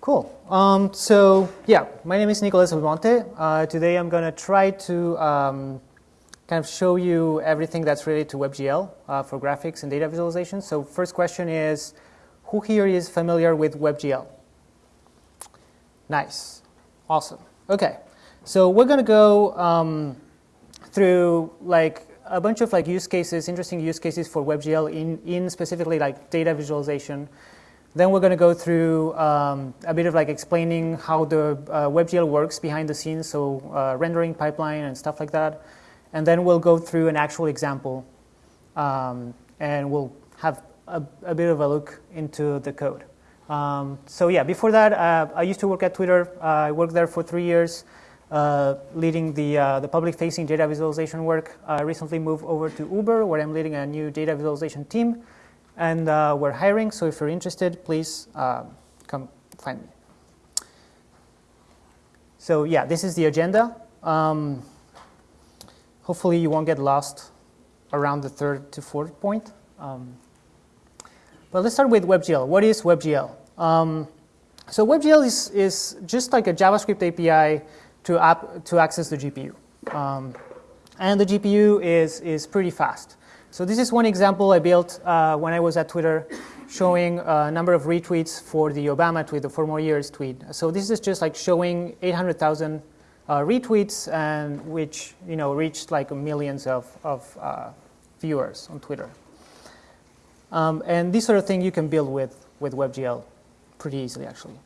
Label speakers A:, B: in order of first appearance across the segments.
A: Cool. Um, so yeah, my name is Nicolas Belmonte. Uh, today I'm going to try to um, kind of show you everything that's related to WebGL uh, for graphics and data visualization. So first question is, who here is familiar with WebGL? Nice. Awesome. Okay. So we're going to go um, through like a bunch of like use cases, interesting use cases for WebGL in, in specifically like data visualization. Then we're going to go through um, a bit of like explaining how the uh, WebGL works behind the scenes, so uh, rendering pipeline and stuff like that. And then we'll go through an actual example, um, and we'll have a, a, bit of a look into the code. Um, so yeah, before that, uh, I used to work at Twitter. I worked there for three years, uh, leading the, uh, the public-facing data visualization work. I recently moved over to Uber, where I'm leading a new data visualization team and uh, we're hiring. So if you're interested, please uh, come find me. So yeah, this is the agenda. Um, hopefully you won't get lost around the third to fourth point. Um, but let's start with WebGL. What is WebGL? Um, so WebGL is, is just like a JavaScript API to, app, to access the GPU. Um, and the GPU is, is pretty fast. So this is one example I built uh, when I was at Twitter showing a number of retweets for the Obama tweet, the four more years tweet. So this is just like showing 800,000 uh, retweets and which you know reached like millions of, of uh, viewers on Twitter. Um, and this sort of thing you can build with, with WebGL pretty easily actually.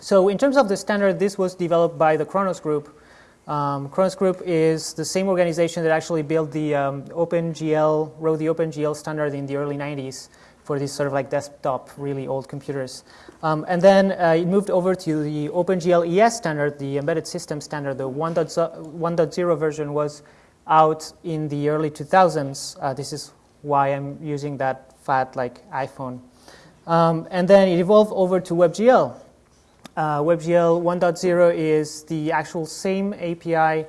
A: So in terms of the standard, this was developed by the Khronos group um, Khronos Group is the same organization that actually built the um, OpenGL, wrote the OpenGL standard in the early 90s for these sort of like desktop, really old computers. Um, and then uh, it moved over to the OpenGL ES standard, the embedded system standard. The 1.0 version was out in the early 2000s. Uh, this is why I'm using that fat like iPhone. Um, and then it evolved over to WebGL. Uh, WebGL 1.0 is the actual same API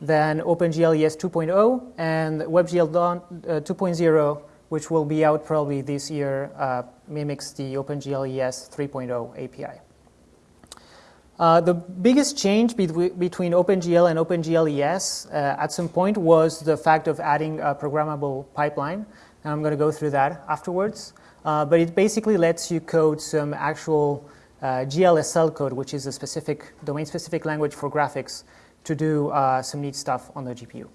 A: than OpenGL ES 2.0 and WebGL uh, 2.0, which will be out probably this year, uh, mimics the OpenGL ES 3.0 API. Uh, the biggest change be between OpenGL and OpenGL ES uh, at some point was the fact of adding a programmable pipeline. And I'm going to go through that afterwards. Uh, but it basically lets you code some actual GLSL code, which is a specific domain-specific language for graphics, to do uh, some neat stuff on the GPU.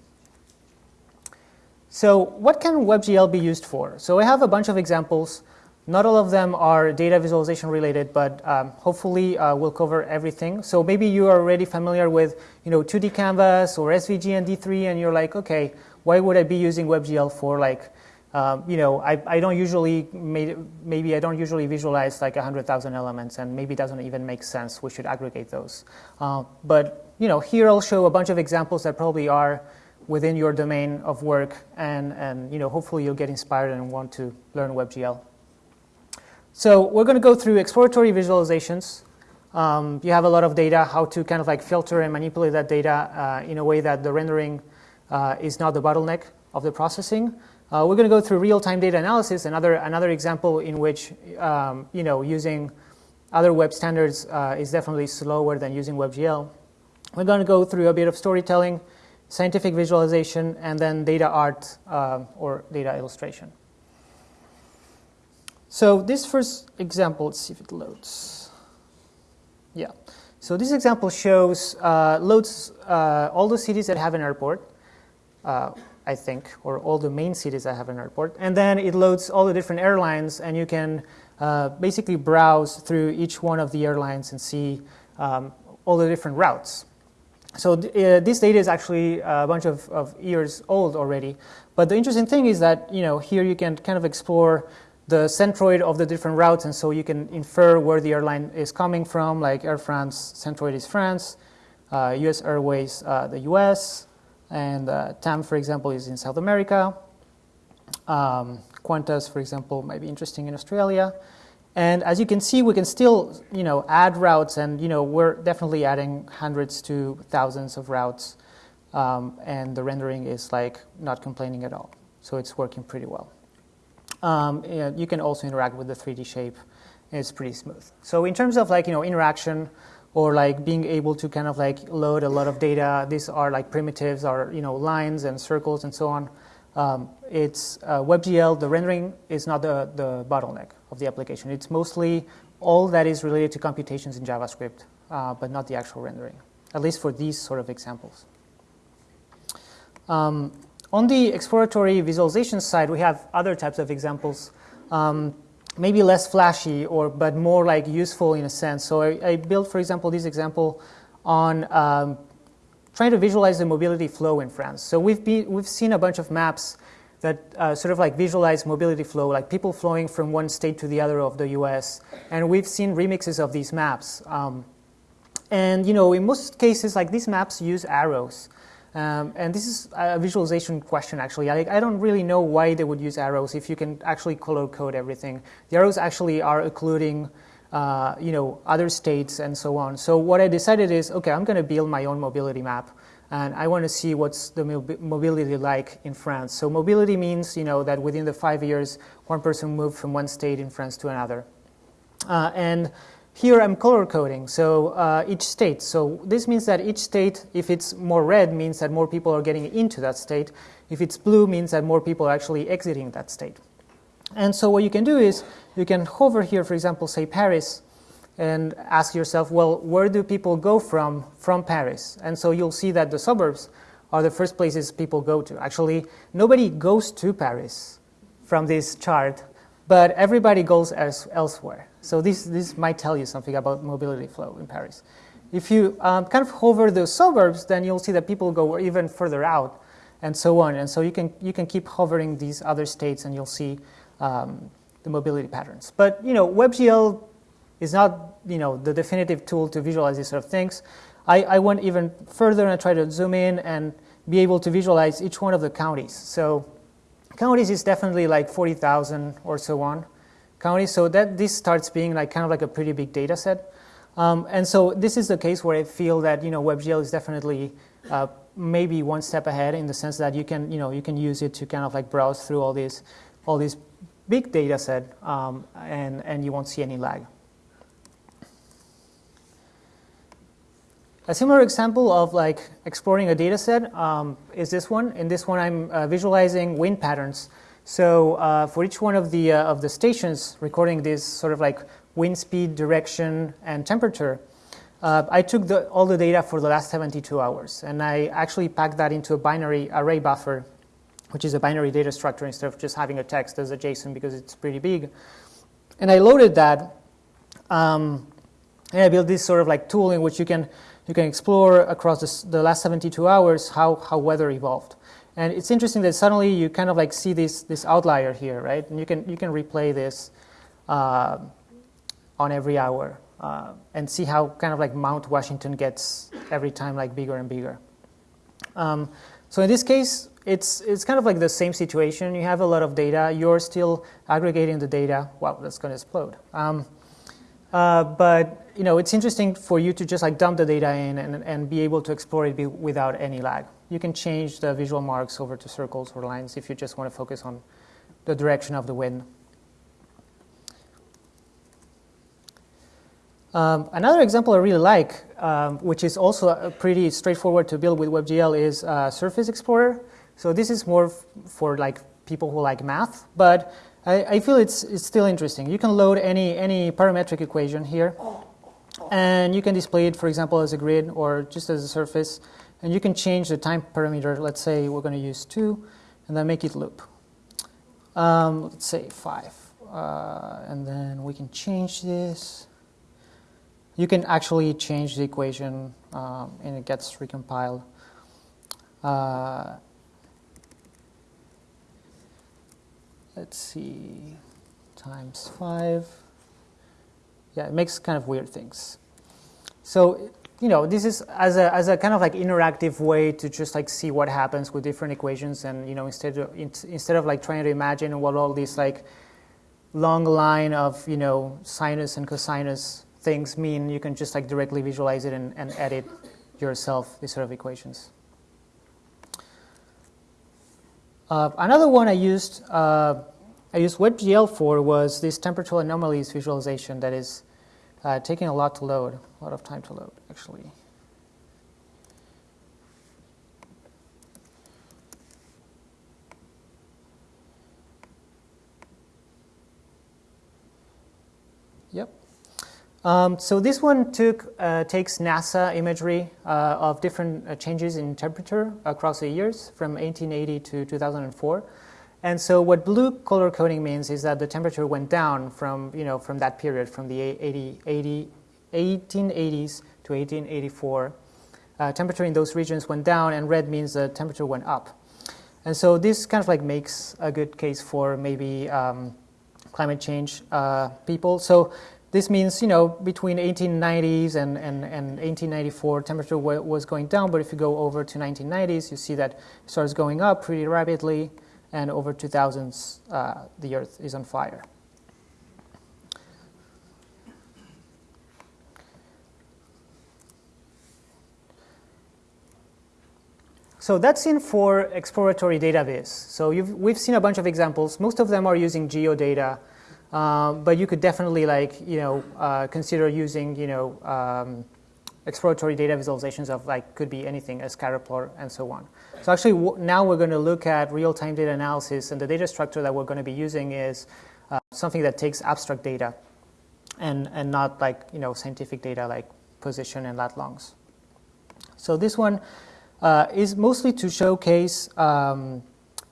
A: So what can WebGL be used for? So I have a bunch of examples. Not all of them are data visualization related, but um, hopefully uh, we'll cover everything. So maybe you are already familiar with you know, 2D Canvas or SVG and D3, and you're like, okay, why would I be using WebGL for like um, you know, I, I don't usually, maybe I don't usually visualize like 100,000 elements and maybe it doesn't even make sense. We should aggregate those. Uh, but, you know, here I'll show a bunch of examples that probably are within your domain of work and, and you know, hopefully you'll get inspired and want to learn WebGL. So we're going to go through exploratory visualizations. Um, you have a lot of data, how to kind of like filter and manipulate that data uh, in a way that the rendering uh, is not the bottleneck of the processing. Uh, we're going to go through real-time data analysis, another, another example in which um, you know, using other web standards uh, is definitely slower than using WebGL. We're going to go through a bit of storytelling, scientific visualization, and then data art uh, or data illustration. So this first example, let's see if it loads. Yeah. So this example shows, uh, loads uh, all the cities that have an airport. I think, or all the main cities that have an airport. And then it loads all the different airlines, and you can uh, basically browse through each one of the airlines and see um, all the different routes. So th uh, this data is actually a bunch of, of, years old already. But the interesting thing is that you know here you can kind of explore the centroid of the different routes, and so you can infer where the airline is coming from, like Air France, centroid is France, uh, US Airways, uh, the US, and uh, TAM, for example, is in South America. Um, Qantas, for example, might be interesting in Australia. And as you can see, we can still, you know, add routes, and you know, we're definitely adding hundreds to thousands of routes, um, and the rendering is like not complaining at all. So it's working pretty well. Um, you can also interact with the 3D shape it's pretty smooth. So in terms of like you know interaction or like being able to kind of like load a lot of data, these are like primitives or you know lines and circles and so on. Um, it's uh, WebGL. The rendering is not the, the bottleneck of the application. It's mostly all that is related to computations in JavaScript, uh, but not the actual rendering, at least for these sort of examples. Um, on the exploratory visualization side, we have other types of examples, um, maybe less flashy, or but more like useful in a sense. So I, I built, for example, this example on um, trying to visualize the mobility flow in France. So we've, been, we've seen a bunch of maps that uh, sort of like visualize mobility flow, like people flowing from one state to the other of the US. And we've seen remixes of these maps. Um, and you know, in most cases, like these maps use arrows. Um, and this is a visualization question, actually. I, I, don't really know why they would use arrows if you can actually color code everything. The arrows actually are occluding, uh, you know, other states and so on. So what I decided is, okay, I'm going to build my own mobility map, and I want to see what's the mobility like in France. So mobility means, you know, that within the five years, one person moved from one state in France to another. Uh, and here I'm color coding, so uh, each state. So this means that each state, if it's more red, means that more people are getting into that state. If it's blue, means that more people are actually exiting that state. And so what you can do is you can hover here, for example, say Paris, and ask yourself, well, where do people go from from Paris? And so you'll see that the suburbs are the first places people go to. Actually, nobody goes to Paris from this chart, but everybody goes as, elsewhere. So this, this might tell you something about mobility flow in Paris. If you um, kind of hover the suburbs, then you'll see that people go even further out and so on. And so you can, you can keep hovering these other states and you'll see um, the mobility patterns. But you know, WebGL is not you know, the definitive tool to visualize these sort of things. I, I went even further and tried to zoom in and be able to visualize each one of the counties. So counties is definitely like 40,000 or so on counties. So that this starts being like kind of like a pretty big data set. Um, and so this is the case where I feel that you know WebGL is definitely uh, maybe one step ahead in the sense that you can you know you can use it to kind of like browse through all these all these big data set um, and and you won't see any lag. A similar example of like exploring a data set um, is this one. In this one, I'm uh, visualizing wind patterns so uh, for each one of the, uh, of the stations recording this sort of like wind speed, direction, and temperature, uh, I took the, all the data for the last 72 hours, and I actually packed that into a binary array buffer, which is a binary data structure instead of just having a text as a JSON because it's pretty big. And I loaded that, um, and I built this sort of like tool in which you can, you can explore across this, the last 72 hours how, how weather evolved. And it's interesting that suddenly you kind of like see this, this outlier here, right? And you can, you can replay this uh, on every hour uh, and see how kind of like Mount Washington gets every time like bigger and bigger. Um, so in this case, it's, it's kind of like the same situation. You have a lot of data. You're still aggregating the data. Wow, that's going to explode. Um, uh, but you know, it's interesting for you to just like dump the data in and, and be able to explore it without any lag. You can change the visual marks over to circles or lines if you just want to focus on the direction of the wind. Um, another example I really like, um, which is also pretty straightforward to build with WebGL, is uh, Surface Explorer. So this is more for like people who like math, but I, I, feel it's, it's still interesting. You can load any, any parametric equation here, and you can display it, for example, as a grid or just as a surface. And you can change the time parameter. Let's say we're going to use 2, and then make it loop. Um, let's say 5. Uh, and then we can change this. You can actually change the equation, um, and it gets recompiled. Uh, let's see, times 5. Yeah, it makes kind of weird things. So you know, this is as a, as a kind of like interactive way to just like see what happens with different equations and, you know, instead of, instead of like trying to imagine what all these like long line of, you know, sinus and cosinus things mean, you can just like directly visualize it and, and edit yourself these sort of equations. Uh, another one I used uh, I used WebGL for was this temperature anomalies visualization that is uh, taking a lot to load, a lot of time to load, actually. Yep. Um, so this one took uh, takes NASA imagery uh, of different uh, changes in temperature across the years from 1880 to 2004. And so what blue color coding means is that the temperature went down from, you know, from that period, from the 80, 80, 1880s to 1884. Uh, temperature in those regions went down, and red means the temperature went up. And so this kind of like makes a good case for maybe um, climate change uh, people. So this means, you know, between 1890s and, and, and 1894, temperature was going down, but if you go over to 1990s, you see that it starts going up pretty rapidly, and over 2000s, uh, the Earth is on fire. So that's in for exploratory database. So we've seen a bunch of examples. Most of them are using geodata um, but you could definitely like, you know, uh, consider using, you know, um, exploratory data visualizations of like, could be anything, a scatter plot and so on. So actually now we're going to look at real-time data analysis and the data structure that we're going to be using is uh, something that takes abstract data and, and not like, you know, scientific data like position and lat longs. So this one uh, is mostly to showcase um,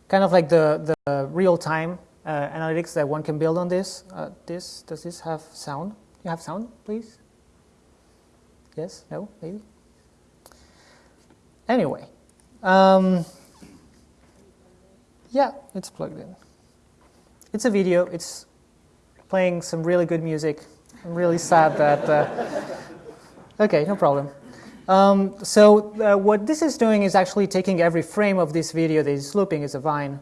A: kind of like the, the real-time uh, analytics that one can build on this. Uh, this does this have sound? You have sound, please? Yes? No? Maybe? Anyway, um, yeah, it's plugged in. It's a video. It's playing some really good music. I'm really sad that. Uh, okay, no problem. Um, so uh, what this is doing is actually taking every frame of this video that is looping as a vine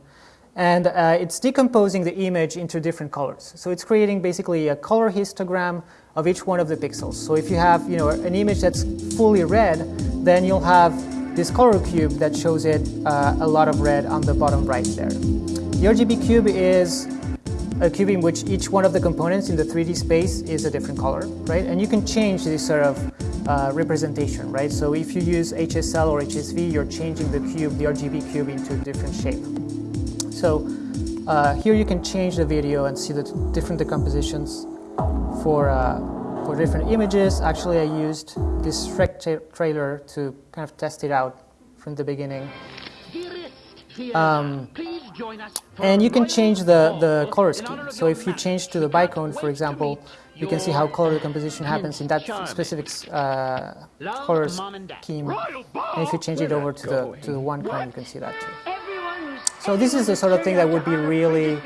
A: and uh, it's decomposing the image into different colors. So it's creating basically a color histogram of each one of the pixels. So if you have you know, an image that's fully red, then you'll have this color cube that shows it uh, a lot of red on the bottom right there. The RGB cube is a cube in which each one of the components in the 3D space is a different color, right? And you can change this sort of uh, representation, right? So if you use HSL or HSV, you're changing the cube, the RGB cube, into a different shape. So uh, here you can change the video and see the different decompositions for, uh, for different images. Actually, I used this Shrek tra trailer to kind of test it out from the beginning. Um, and you can change the, the color scheme. So if you change to the bicone, for example, you can see how color decomposition happens in that specific uh, color scheme. And if you change it over to the, to the one cone, you can see that too. So this is the sort of thing that would be really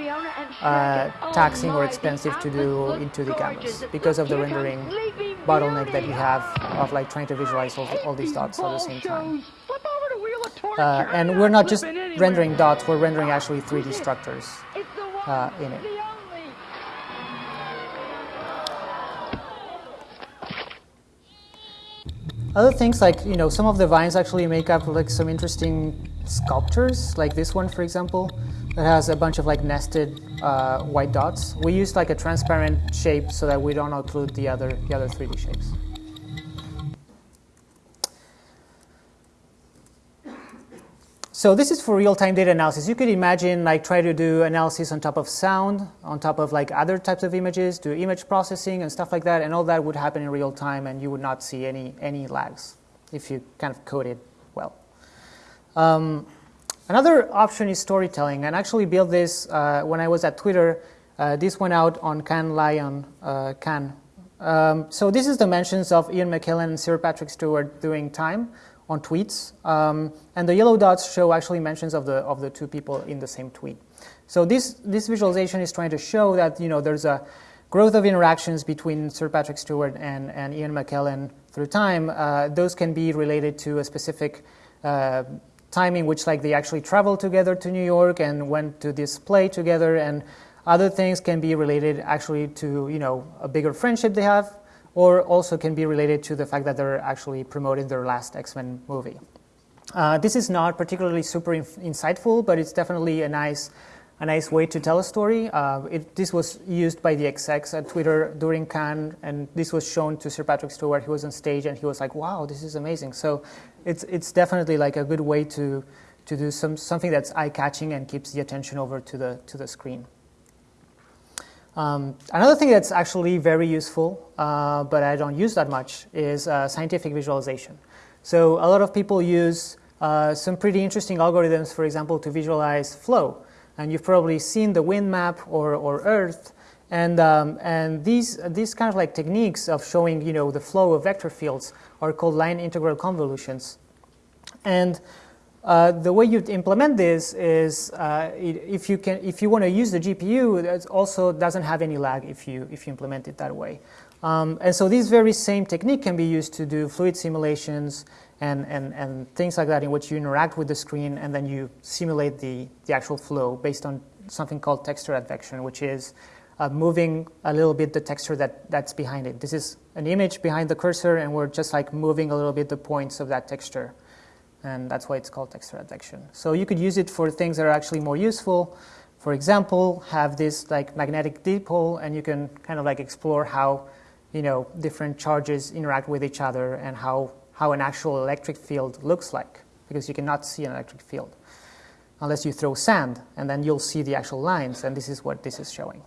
A: uh, taxing or expensive to do into the canvas because of the rendering bottleneck that you have of like trying to visualize all, all these dots at the same time. Uh, and we're not just rendering dots, we're rendering actually 3D structures uh, in it. Other things like, you know, some of the vines actually make up like some interesting sculptures, like this one, for example, that has a bunch of like nested uh, white dots. We used like a transparent shape so that we don't occlude the other, the other 3D shapes. So this is for real-time data analysis. You could imagine like try to do analysis on top of sound, on top of like other types of images, do image processing and stuff like that, and all that would happen in real time and you would not see any, any lags if you kind of code it well. Um, another option is storytelling, and actually built this uh, when I was at Twitter. Uh, this went out on Cannes Lion, uh, Cannes. Um, so this is the mentions of Ian McKellen and Sir Patrick Stewart doing time on tweets, um, and the yellow dots show actually mentions of the of the two people in the same tweet. So this this visualization is trying to show that you know there's a growth of interactions between Sir Patrick Stewart and, and Ian McKellen through time. Uh, those can be related to a specific uh, timing which like they actually traveled together to New York and went to this play together and other things can be related actually to you know a bigger friendship they have or also can be related to the fact that they're actually promoting their last X-Men movie. Uh, this is not particularly super insightful, but it's definitely a nice a nice way to tell a story. Uh, it, this was used by the execs at Twitter during Cannes, and this was shown to Sir Patrick Stewart. He was on stage, and he was like, "Wow, this is amazing!" So, it's it's definitely like a good way to to do some something that's eye-catching and keeps the attention over to the to the screen. Um, another thing that's actually very useful, uh, but I don't use that much, is uh, scientific visualization. So a lot of people use uh, some pretty interesting algorithms, for example, to visualize flow. And you've probably seen the wind map or, or Earth. And, um, and these, these kind of like techniques of showing you know, the flow of vector fields are called line integral convolutions. And uh, the way you implement this is uh, if you can, if you want to use the GPU, it also doesn't have any lag if you if you implement it that way. Um, and so this very same technique can be used to do fluid simulations and, and, and things like that in which you interact with the screen and then you simulate the, the actual flow based on something called texture advection, which is uh, moving a little bit the texture that, that's behind it. This is an image behind the cursor and we're just like moving a little bit the points of that texture and that's why it's called texture advection. So you could use it for things that are actually more useful. For example, have this like magnetic dipole, and you can kind of like explore how you know different charges interact with each other and how how an actual electric field looks like, because you cannot see an electric field unless you throw sand, and then you'll see the actual lines, and this is what this is showing.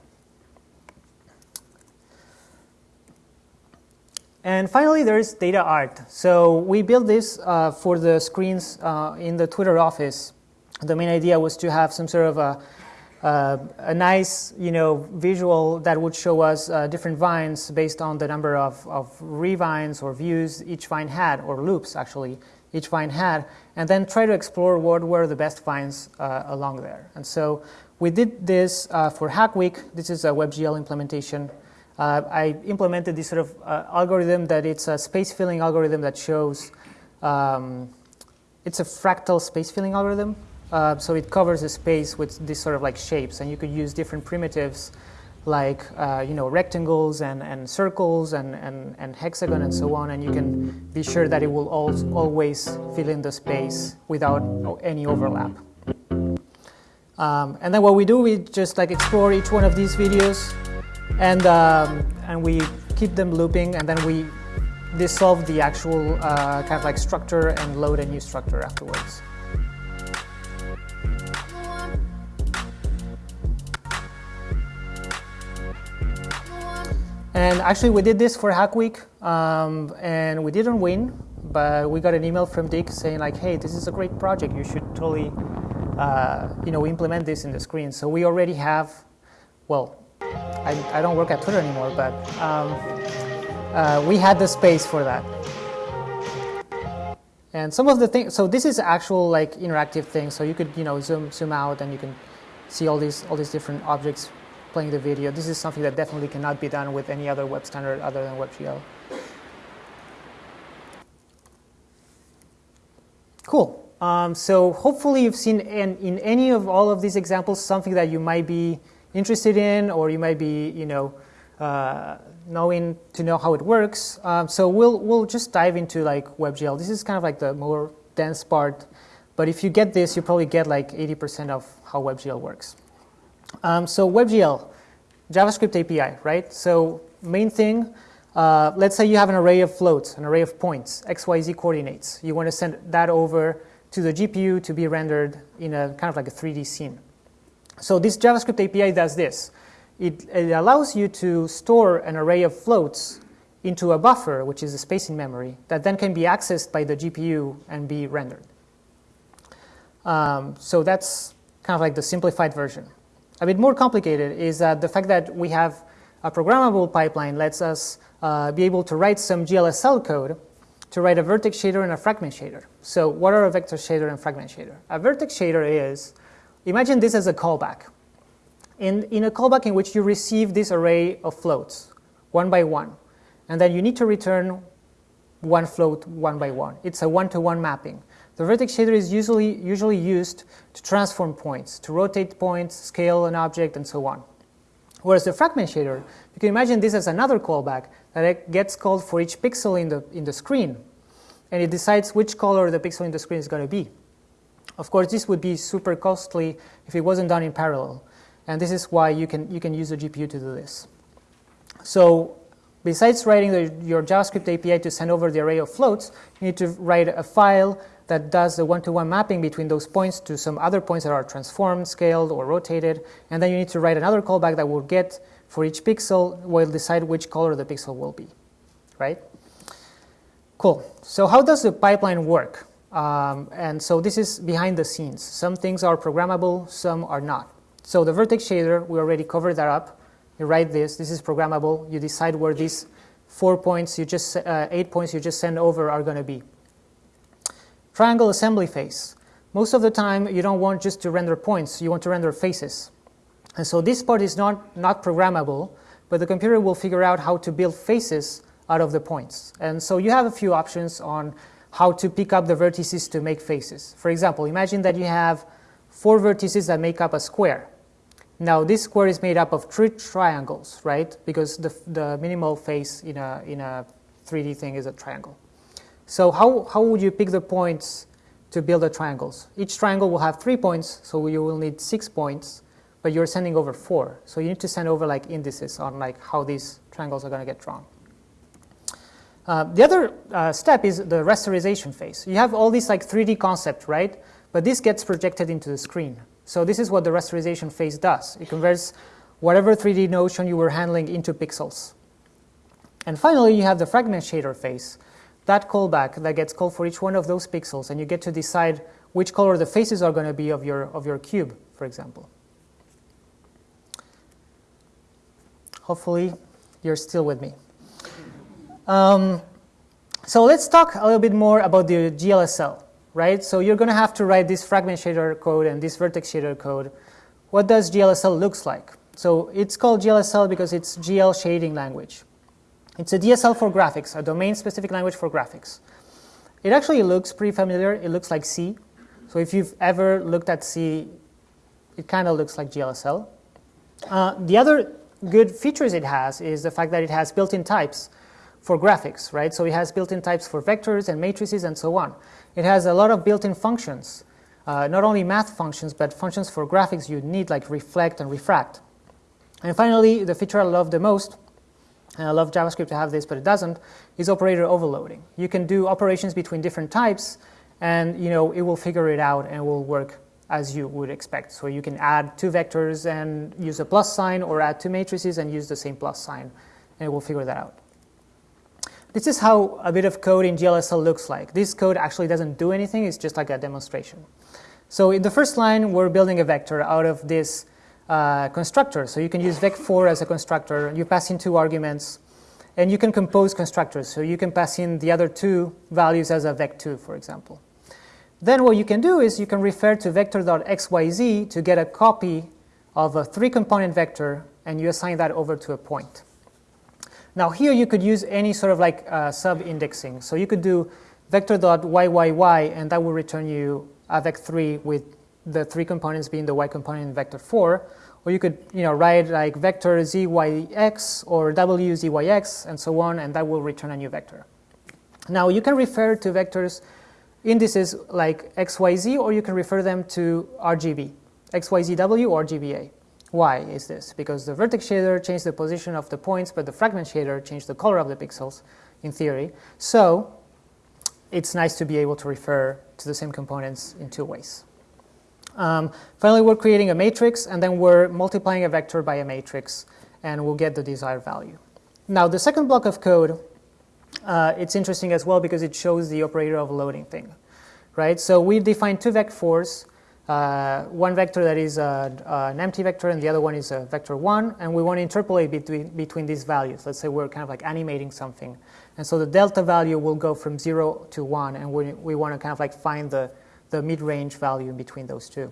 A: And finally, there's data art. So we built this uh, for the screens uh, in the Twitter office. The main idea was to have some sort of a, uh, a nice, you know, visual that would show us uh, different vines based on the number of, of revines or views each vine had, or loops actually, each vine had, and then try to explore what were the best vines uh, along there. And so we did this uh, for Hack Week. This is a WebGL implementation uh, I implemented this sort of uh, algorithm that it's a space filling algorithm that shows um, it's a fractal space filling algorithm. Uh, so it covers the space with this sort of like shapes, and you could use different primitives like uh, you know rectangles and, and circles and, and, and hexagon and so on, and you can be sure that it will al- always fill in the space without any overlap. Um, and then what we do, we just like explore each one of these videos and um, and we keep them looping, and then we dissolve the actual uh, kind of like structure and load a new structure afterwards. And actually, we did this for Hack Week, um, and we didn't win, but we got an email from Dick saying like, "Hey, this is a great project. You should totally, uh, you know, implement this in the screen." So we already have, well, I, I don't work at Twitter anymore, but um, uh, we had the space for that. And some of the things, so this is actual like interactive things. So you could you know zoom zoom out and you can see all these all these different objects playing the video. This is something that definitely cannot be done with any other web standard other than WebGL. Cool. Um, so hopefully you've seen in, in any of all of these examples something that you might be interested in, or you might be, you know, uh, knowing to know how it works. Um, so we'll we'll just dive into like WebGL. This is kind of like the more dense part, but if you get this, you probably get like 80% of how WebGL works. Um, so WebGL, JavaScript API, right? So main thing. Uh, let's say you have an array of floats, an array of points, x, y, z coordinates. You want to send that over to the GPU to be rendered in a kind of like a 3D scene. So this JavaScript API does this. It, it, allows you to store an array of floats into a buffer, which is a space in memory, that then can be accessed by the GPU and be rendered. Um, so that's kind of like the simplified version. A bit more complicated is that the fact that we have a programmable pipeline lets us uh, be able to write some GLSL code to write a vertex shader and a fragment shader. So what are a vector shader and fragment shader? A vertex shader is Imagine this as a callback. In, in a callback in which you receive this array of floats, one by one, and then you need to return one float one by one. It's a one-to-one mapping. The vertex shader is usually, usually used to transform points, to rotate points, scale an object, and so on. Whereas the fragment shader, you can imagine this as another callback that gets called for each pixel in the, in the screen, and it decides which color the pixel in the screen is going to be. Of course, this would be super costly if it wasn't done in parallel. And this is why you can, you can use a GPU to do this. So besides writing the, your JavaScript API to send over the array of floats, you need to write a file that does the one-to-one mapping between those points to some other points that are transformed, scaled, or rotated. And then you need to write another callback that will get for each pixel will decide which color the pixel will be, right? Cool. So how does the pipeline work? Um, and so this is behind the scenes. Some things are programmable, some are not. So the vertex shader, we already covered that up. You write this, this is programmable. You decide where these four points, you just uh, eight points you just send over are going to be. Triangle assembly phase. Most of the time, you don't want just to render points, you want to render faces. And so this part is not, not programmable, but the computer will figure out how to build faces out of the points. And so you have a few options on how to pick up the vertices to make faces. For example, imagine that you have four vertices that make up a square. Now this square is made up of three triangles, right? Because the, the minimal face in a, in a 3D thing is a triangle. So how, how would you pick the points to build the triangles? Each triangle will have three points, so you will need six points, but you're sending over four. So you need to send over like indices on like how these triangles are going to get drawn. Uh, the other uh, step is the rasterization phase. You have all these like 3D concept, right? But this gets projected into the screen. So this is what the rasterization phase does. It converts whatever 3D notion you were handling into pixels. And finally, you have the fragment shader phase that callback that gets called for each one of those pixels, and you get to decide which color the faces are going to be of your, of your cube, for example. Hopefully, you're still with me. Um, so let's talk a little bit more about the GLSL, right? So you're going to have to write this fragment shader code and this vertex shader code. What does GLSL looks like? So it's called GLSL because it's GL shading language. It's a DSL for graphics, a domain-specific language for graphics. It actually looks pretty familiar. It looks like C. So if you've ever looked at C, it kind of looks like GLSL. Uh, the other good features it has is the fact that it has built-in types for graphics, right? So it has built-in types for vectors and matrices and so on. It has a lot of built-in functions, uh, not only math functions, but functions for graphics you need like reflect and refract. And finally, the feature I love the most and I love JavaScript to have this, but it doesn't, is operator overloading. You can do operations between different types, and you know it will figure it out and will work as you would expect. So you can add two vectors and use a plus sign, or add two matrices and use the same plus sign, and it will figure that out. This is how a bit of code in GLSL looks like. This code actually doesn't do anything, it's just like a demonstration. So in the first line, we're building a vector out of this uh, constructor. So you can use vec4 as a constructor. You pass in two arguments, and you can compose constructors. So you can pass in the other two values as a vec2, for example. Then what you can do is you can refer to vector.xyz to get a copy of a three-component vector, and you assign that over to a point. Now here you could use any sort of like uh, sub-indexing. So you could do vector dot vector.yyy, and that will return you a vec3 with the three components being the y component in vector 4, or you could you know, write like vector zyx or w zyx and so on, and that will return a new vector. Now you can refer to vectors indices like xyz, or you can refer them to RGB, xyzw or GBA. Why is this? Because the vertex shader changed the position of the points, but the fragment shader changed the color of the pixels, in theory. So it's nice to be able to refer to the same components in two ways. Um, finally, we're creating a matrix, and then we're multiplying a vector by a matrix, and we'll get the desired value. Now, the second block of code, uh, it's interesting as well because it shows the operator overloading thing, right? So we define two vectors, uh, one vector that is a, an empty vector and the other one is a vector 1, and we want to interpolate between, between these values. Let's say we're kind of like animating something. And so the delta value will go from 0 to 1, and we, we want to kind of like find the, the mid-range value in between those two.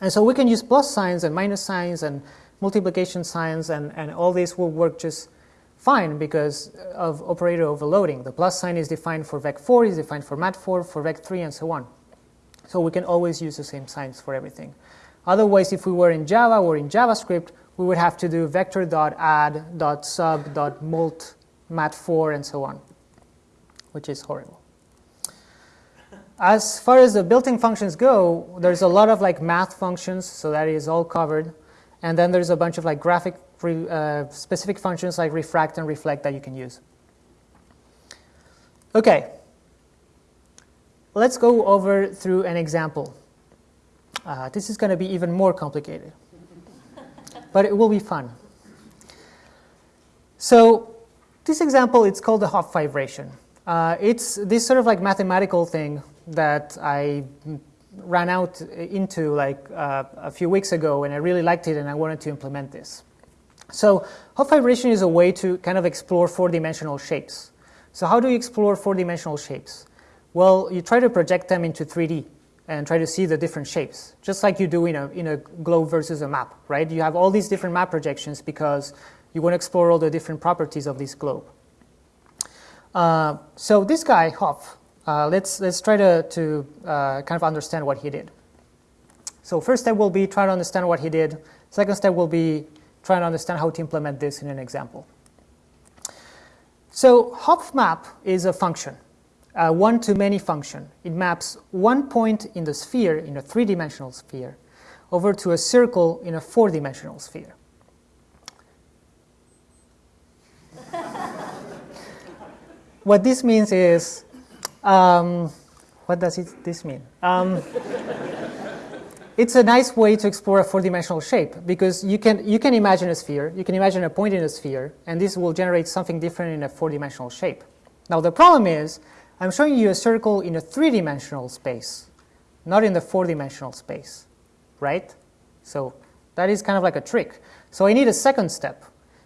A: And so we can use plus signs and minus signs and multiplication signs, and, and all these will work just fine because of operator overloading. The plus sign is defined for vec4, is defined for mat4, for vec3, and so on. So we can always use the same signs for everything. Otherwise, if we were in Java or in JavaScript, we would have to do vector.add.sub.mult mat4 and so on, which is horrible. as far as the built-in functions go, there's a lot of like math functions, so that is all covered. And then there's a bunch of like graphic uh, specific functions like refract and reflect that you can use. Okay, let's go over through an example. Uh, this is going to be even more complicated, but it will be fun. So this example, it's called the Hopf fibration. Uh, it's this sort of like mathematical thing that I ran out into like uh, a few weeks ago and I really liked it and I wanted to implement this. So Hopf fibration is a way to kind of explore four-dimensional shapes. So how do you explore four-dimensional shapes? Well, you try to project them into 3D and try to see the different shapes, just like you do in a, in a globe versus a map, right? You have all these different map projections because you want to explore all the different properties of this globe. Uh, so this guy, Hopf, uh, let's, let's try to, to uh, kind of understand what he did. So first step will be try to understand what he did. Second step will be try to understand how to implement this in an example. So Hopf map is a function, a one-to-many function. It maps one point in the sphere, in a three-dimensional sphere, over to a circle in a four-dimensional sphere. what this means is um, what does it, this mean? Um, it's a nice way to explore a four-dimensional shape because you can, you can imagine a sphere, you can imagine a point in a sphere, and this will generate something different in a four-dimensional shape. Now the problem is, I'm showing you a circle in a three-dimensional space, not in the four-dimensional space, right? So that is kind of like a trick. So I need a second step,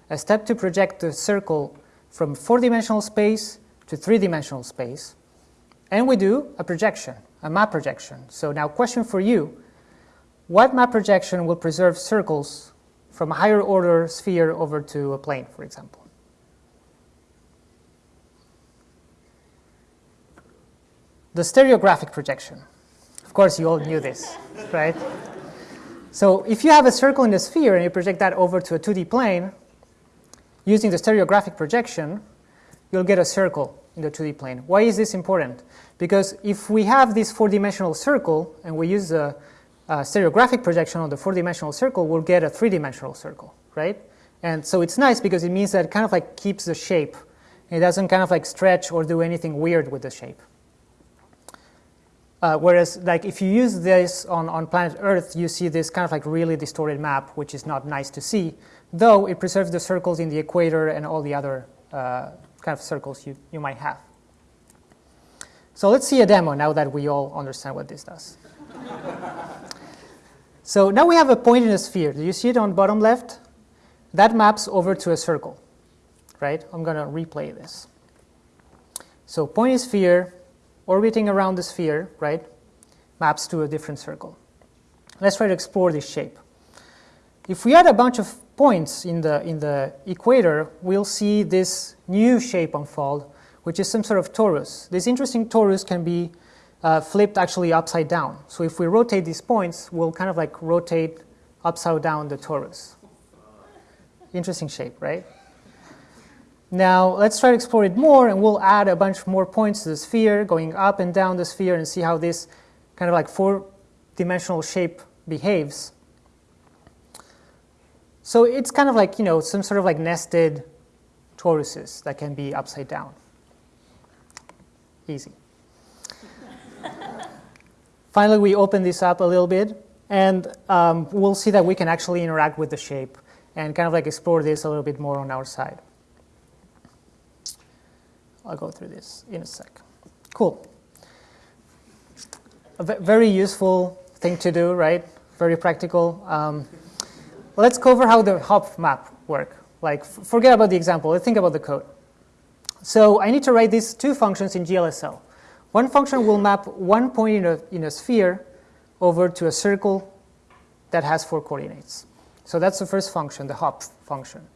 A: a step to project the circle from four-dimensional space to three-dimensional space, and we do a projection, a map projection. So now question for you, what map projection will preserve circles from a higher order sphere over to a plane, for example? The stereographic projection. Of course, you all knew this, right? So if you have a circle in a sphere and you project that over to a 2D plane, using the stereographic projection, you'll get a circle in the 2D plane. Why is this important? Because if we have this four-dimensional circle and we use a, a stereographic projection on the four-dimensional circle, we'll get a three-dimensional circle, right? And so it's nice because it means that it kind of like keeps the shape. It doesn't kind of like stretch or do anything weird with the shape. Uh, whereas like if you use this on, on planet Earth, you see this kind of like really distorted map, which is not nice to see, though it preserves the circles in the equator and all the other uh, kind of circles you, you might have. So let's see a demo now that we all understand what this does. so now we have a point in a sphere. Do you see it on bottom left? That maps over to a circle, right? I'm going to replay this. So point in sphere, orbiting around the sphere, right, maps to a different circle. Let's try to explore this shape. If we add a bunch of points in the, in the equator, we'll see this new shape unfold, which is some sort of torus. This interesting torus can be uh, flipped actually upside down. So if we rotate these points, we'll kind of like rotate upside down the torus. Interesting shape, right? Now let's try to explore it more and we'll add a bunch more points to the sphere, going up and down the sphere and see how this kind of like four-dimensional shape behaves. So it's kind of like, you know, some sort of like nested toruses that can be upside down. Easy. Finally, we open this up a little bit, and um, we'll see that we can actually interact with the shape and kind of like explore this a little bit more on our side. I'll go through this in a sec. Cool. A very useful thing to do, right? Very practical. Um, let's cover how the Hopf map work. Like, forget about the example. Let's think about the code. So I need to write these two functions in GLSL. One function will map one point in a, in a sphere over to a circle that has four coordinates. So that's the first function, the Hopf function.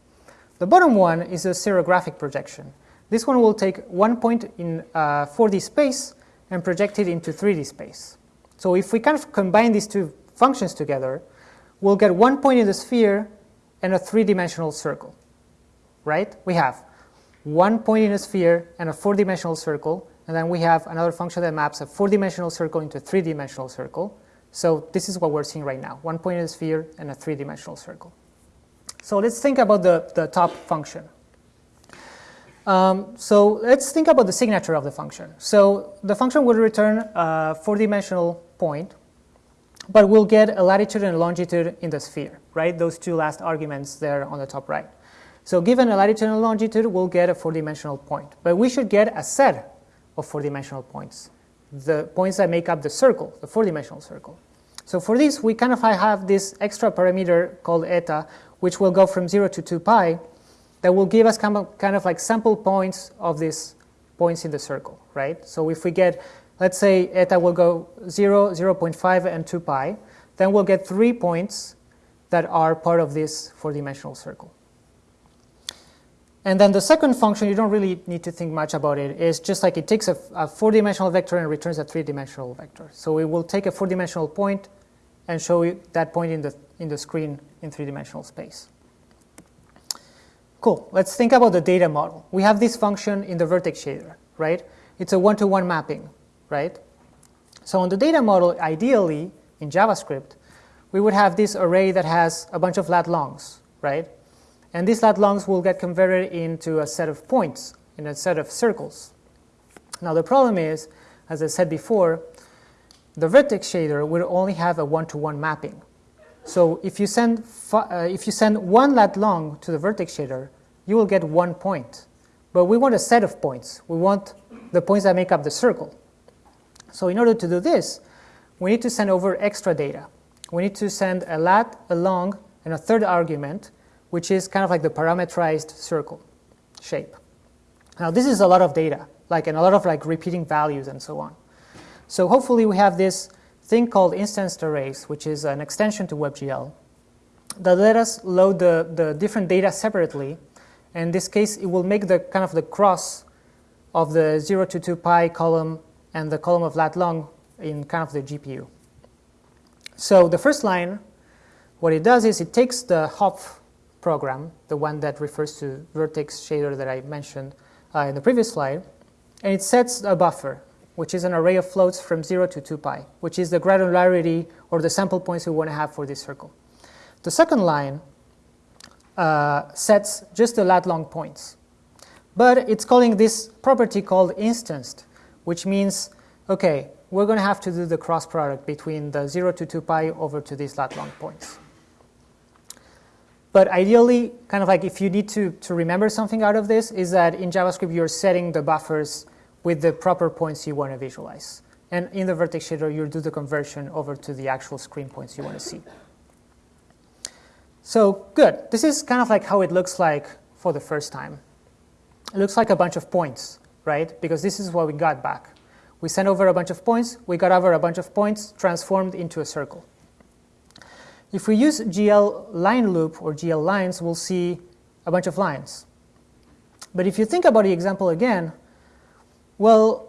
A: The bottom one is a stereographic projection. This one will take one point in uh, 4D space and project it into 3D space. So if we kind of combine these two functions together, we'll get one point in the sphere and a three-dimensional circle, right? We have one point in a sphere and a four-dimensional circle, And then we have another function that maps a four-dimensional circle into a three-dimensional circle. So this is what we're seeing right now, one point in the sphere and a three-dimensional circle. So let's think about the, the top function. Um, so let's think about the signature of the function. So the function will return a four-dimensional point, but we'll get a latitude and a longitude in the sphere, right? Those two last arguments there on the top right. So given a latitude and a longitude, we'll get a four-dimensional point. But we should get a set of four-dimensional points, the points that make up the circle, the four-dimensional circle. So for this, we kind of have this extra parameter called eta, which will go from 0 to 2 pi, that will give us kind of, like sample points of these points in the circle, right? So if we get, let's say eta will go 0, 0 0.5, and 2 pi, then we'll get three points that are part of this four-dimensional circle. And then the second function, you don't really need to think much about it. It's just like it takes a, a four-dimensional vector and returns a three-dimensional vector. So it will take a four-dimensional point and show you that point in the, in the screen in three-dimensional space. Cool. Let's think about the data model. We have this function in the vertex shader, right? It's a one-to-one mapping, right? So on the data model, ideally, in JavaScript, we would have this array that has a bunch of lat longs, right? And these lat longs will get converted into a set of points, in a set of circles. Now the problem is, as I said before, the vertex shader will only have a one-to-one -one mapping. So if you, send uh, if you send one lat long to the vertex shader, you will get one point. But we want a set of points. We want the points that make up the circle. So in order to do this, we need to send over extra data. We need to send a lat, a long, and a third argument which is kind of like the parameterized circle shape. Now this is a lot of data, like and a lot of like repeating values and so on. So hopefully we have this thing called instanced arrays, which is an extension to WebGL, that let us load the, the different data separately. And In this case, it will make the kind of the cross of the 0 to 2 pi column and the column of lat long in kind of the GPU. So the first line, what it does is it takes the Hopf program, the one that refers to vertex shader that I mentioned uh, in the previous slide, and it sets a buffer, which is an array of floats from 0 to 2 pi, which is the granularity or the sample points we want to have for this circle. The second line uh, sets just the lat long points, but it's calling this property called instanced, which means, okay, we're going to have to do the cross product between the 0 to 2 pi over to these lat long points. But ideally, kind of like if you need to, to remember something out of this, is that in JavaScript you're setting the buffers with the proper points you want to visualize. And in the vertex shader, you do the conversion over to the actual screen points you want to see. So good. This is kind of like how it looks like for the first time. It looks like a bunch of points, right? Because this is what we got back. We sent over a bunch of points, we got over a bunch of points transformed into a circle. If we use GL line loop or GL lines, we'll see a bunch of lines. But if you think about the example again, well,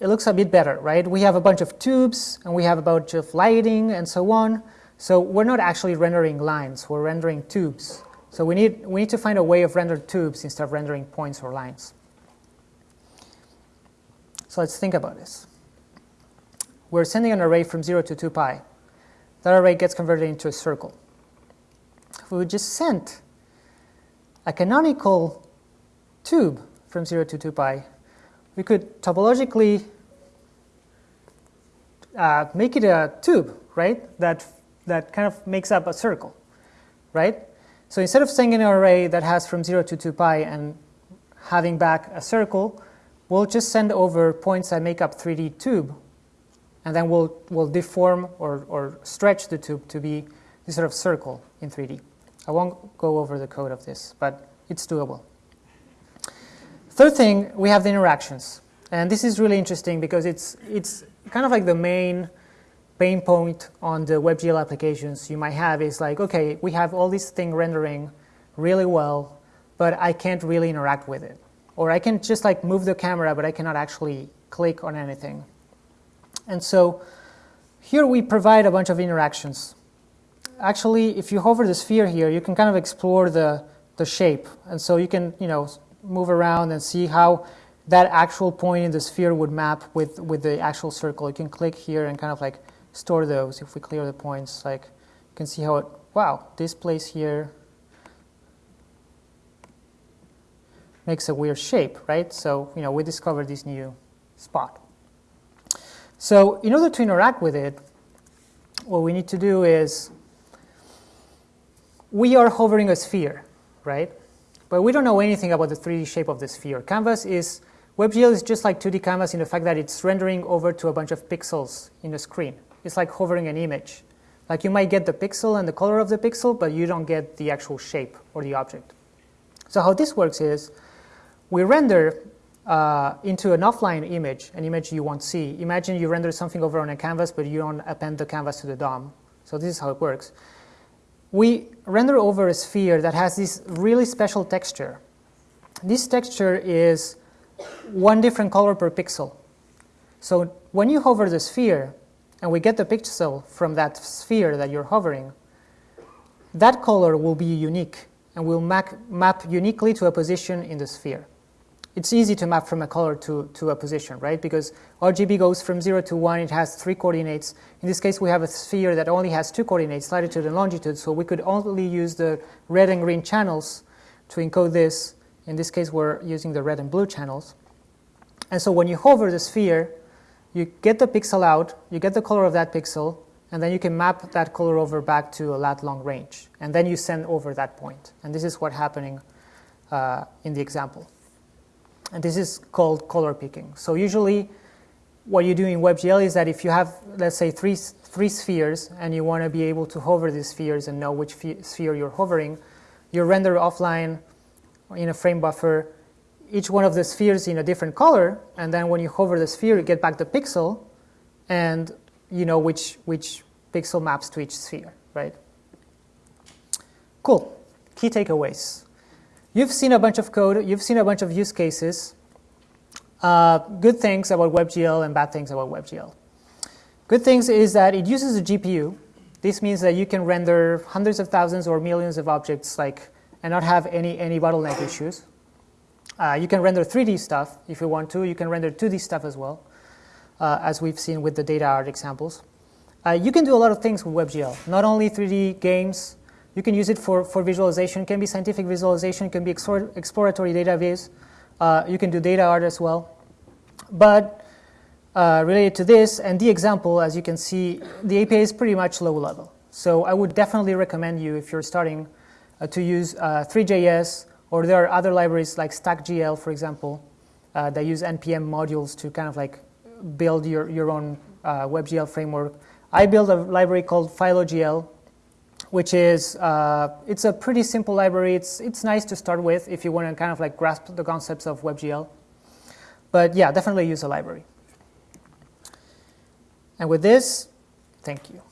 A: it looks a bit better, right? We have a bunch of tubes and we have a bunch of lighting and so on. So we're not actually rendering lines, we're rendering tubes. So we need, we need to find a way of rendering tubes instead of rendering points or lines. So let's think about this. We're sending an array from 0 to 2 pi that array gets converted into a circle. If we just sent a canonical tube from 0 to 2 pi, we could topologically uh, make it a tube, right, that, that kind of makes up a circle, right? So instead of sending an array that has from 0 to 2 pi and having back a circle, we'll just send over points that make up 3D tube and then we'll, we'll deform or, or stretch the tube to be this sort of circle in 3D. I won't go over the code of this, but it's doable. Third thing, we have the interactions. And this is really interesting because it's, it's kind of like the main pain point on the WebGL applications you might have is like, okay, we have all this thing rendering really well, but I can't really interact with it. Or I can just like move the camera, but I cannot actually click on anything. And so here we provide a bunch of interactions. Actually, if you hover the sphere here, you can kind of explore the, the shape. And so you can, you know, move around and see how that actual point in the sphere would map with, with the actual circle. You can click here and kind of like store those. If we clear the points, like you can see how it, wow, this place here makes a weird shape, right? So, you know, we discovered this new spot. So in order to interact with it, what we need to do is we are hovering a sphere, right? But we don't know anything about the 3D shape of the sphere. Canvas is, WebGL is just like 2D Canvas in the fact that it's rendering over to a bunch of pixels in the screen. It's like hovering an image. Like you might get the pixel and the color of the pixel, but you don't get the actual shape or the object. So how this works is we render uh, into an offline image, an image you won't see. Imagine you render something over on a canvas, but you don't append the canvas to the DOM. So this is how it works. We render over a sphere that has this really special texture. This texture is one different color per pixel. So when you hover the sphere, and we get the pixel from that sphere that you're hovering, that color will be unique and will map, map uniquely to a position in the sphere it's easy to map from a color to, to a position, right? Because RGB goes from 0 to 1, it has three coordinates. In this case, we have a sphere that only has two coordinates, latitude and longitude, so we could only use the red and green channels to encode this. In this case, we're using the red and blue channels. And so when you hover the sphere, you get the pixel out, you get the color of that pixel, and then you can map that color over back to a lat long range. And then you send over that point. And this is what's happening uh, in the example. And this is called color picking. So usually what you do in WebGL is that if you have, let's say, three, three spheres and you want to be able to hover these spheres and know which sphere you're hovering, you render offline in a frame buffer each one of the spheres in a different color, and then when you hover the sphere, you get back the pixel, and you know which, which pixel maps to each sphere, right? Cool. Key takeaways. You've seen a bunch of code, you've seen a bunch of use cases, uh, good things about WebGL and bad things about WebGL. Good things is that it uses a GPU. This means that you can render hundreds of thousands or millions of objects like, and not have any, any bottleneck issues. Uh, you can render 3D stuff if you want to. You can render 2D stuff as well, uh, as we've seen with the data art examples. Uh, you can do a lot of things with WebGL, not only 3D games, you can use it for, for visualization. It can be scientific visualization. It can be exploratory data. Uh, you can do data art as well. But uh, related to this and the example, as you can see, the API is pretty much low level. So I would definitely recommend you, if you're starting, uh, to use uh, Three.js, or there are other libraries like StackGL, for example, uh, that use NPM modules to kind of like build your, your own uh, WebGL framework. I built a library called PhiloGL, which is uh, it's a pretty simple library. It's it's nice to start with if you want to kind of like grasp the concepts of WebGL. But yeah, definitely use a library. And with this, thank you.